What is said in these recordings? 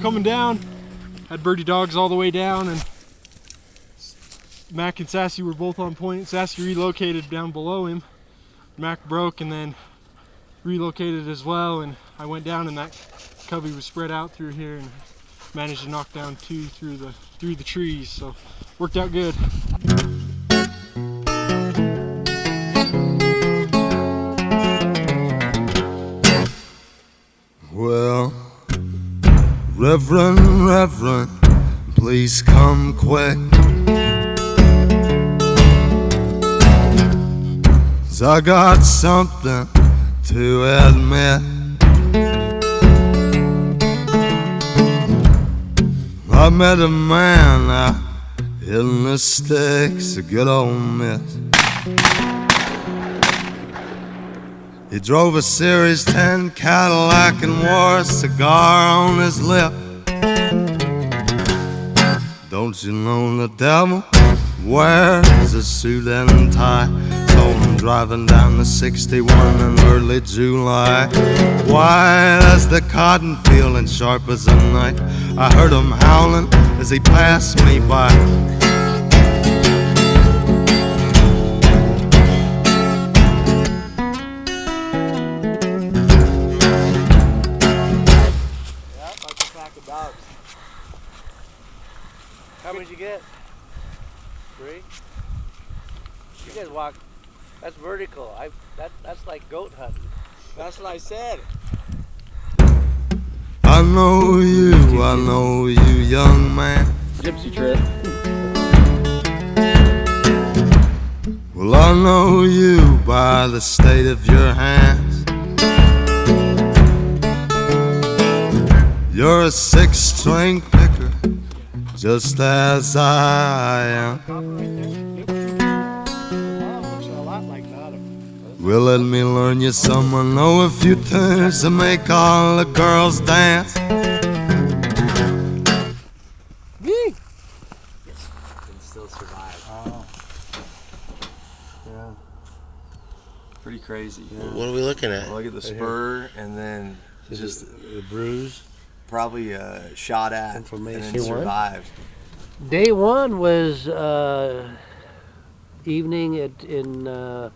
coming down. Had birdie dogs all the way down and Mac and Sassy were both on point. Sassy relocated down below him. Mac broke and then relocated as well and I went down and that covey was spread out through here and managed to knock down two through the through the trees so worked out good reverend reverend please come quick I got something to admit I met a man out in the sticks, a good old miss. He drove a Series 10 Cadillac and wore a cigar on his lip. Don't you know the devil wears a suit and tie? Saw him driving down the 61 in early July. White as the cotton field and sharp as a knife. I heard him howling as he passed me by. Get? Three? You guys walk, that's vertical. I that That's like goat hunting. That's what I said. I know you, I know you, young man. Gypsy trip. Well, I know you by the state of your hands. You're a six string picker, just as I am. Well, let me learn you some. I know a few tunes to make all the girls dance. Yee! Can still survive. Oh. Yeah. Pretty crazy. Yeah. What are we looking at? Look at the spur and then Is just the bruise. Probably uh, shot at Information. and survived. Day one was uh, evening at in. Uh,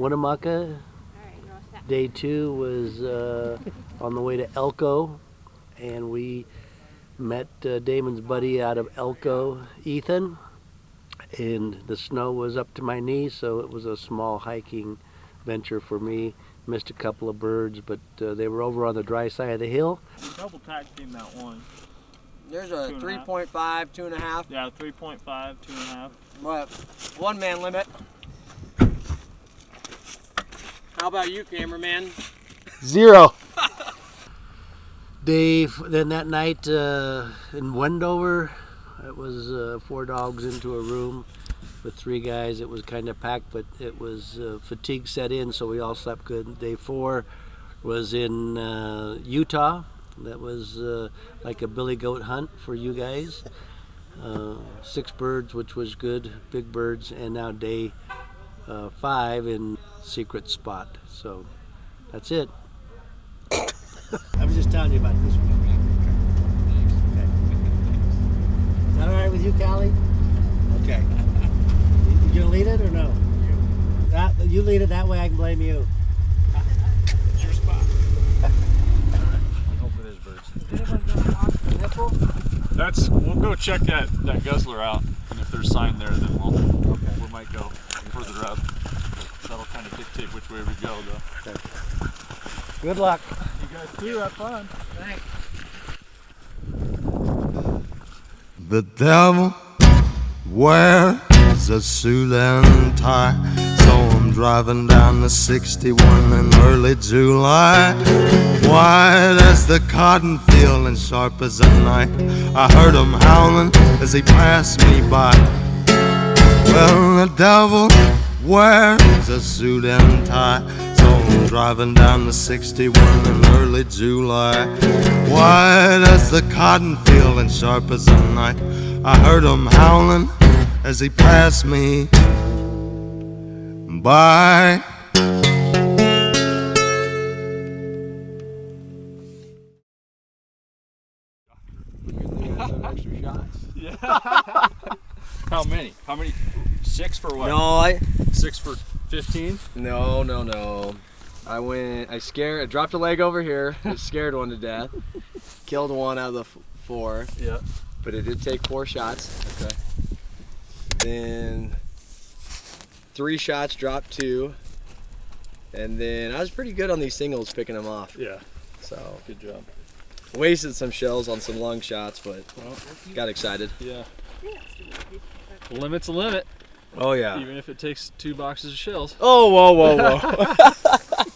Winnemucca. Day two was uh, on the way to Elko, and we met uh, Damon's buddy out of Elko, Ethan. And the snow was up to my knees, so it was a small hiking venture for me. Missed a couple of birds, but uh, they were over on the dry side of the hill. Double tag team that one. There's a 3.5, two and a half. Yeah, 3.5, two and a half. What? One man limit. How about you, cameraman? Zero. Dave, then that night uh, in Wendover, it was uh, four dogs into a room with three guys. It was kind of packed, but it was uh, fatigue set in, so we all slept good. Day four was in uh, Utah. That was uh, like a billy goat hunt for you guys. Uh, six birds, which was good, big birds, and now day uh, five in secret spot. So that's it. I was just telling you about this one. Okay. Is that all right with you, Callie? Okay. You, you gonna lead it or no? That you lead it that way. I can blame you. It's your spot. Hope it is birds. That's. We'll go check that that guzzler out, and if there's sign there, then we'll. Okay. We might go further up. That'll kind of dictate which way we go, though. Okay. Good luck. You guys too. Have fun. Thanks. The devil wears a suit and tie. Driving down the 61 in early July. White as the cotton field and sharp as a knife. I heard him howling as he passed me by. Well, the devil wears a suit and tie. So I'm driving down the 61 in early July. White as the cotton field and sharp as a knife. I heard him howling as he passed me by. shots. Yeah. How many? How many? Six for what? No, I Six for 15? no no no. I went. I scared. I dropped a leg over here. I scared one to death. Killed one out of the f- four, Yeah. but it did take four shots. Okay. Then three shots, dropped two, and then I was pretty good on these singles picking them off. Yeah. So Good job. wasted some shells on some long shots, but Well, got excited. yeah. The limit's a limit, Oh yeah. even if it takes two boxes of shells. Oh whoa whoa whoa.